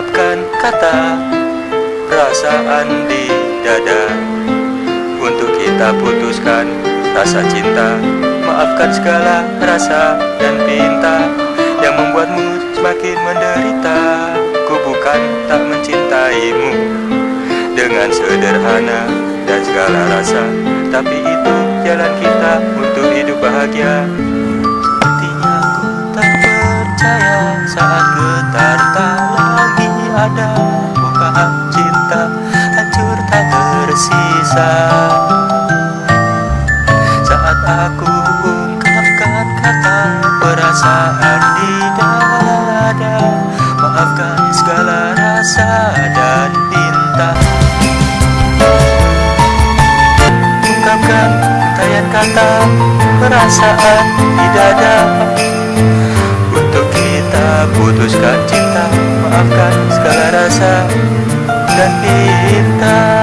ucapkan kata perasaan di dada. Untuk kita putuskan rasa cinta Maafkan segala rasa dan pinta Yang membuatmu semakin menderita. Ku bukan tak mencintaimu Dengan sederhana dan segala rasa Tapi itu jalan kita untuk hidup bahagia. Aku ungkapkan kata perasaan di dada. Maafkan segala rasa dan pinta Ungkapkan tayan kata perasaan di dada. Untuk kita putuskan cinta Maafkan segala rasa dan pinta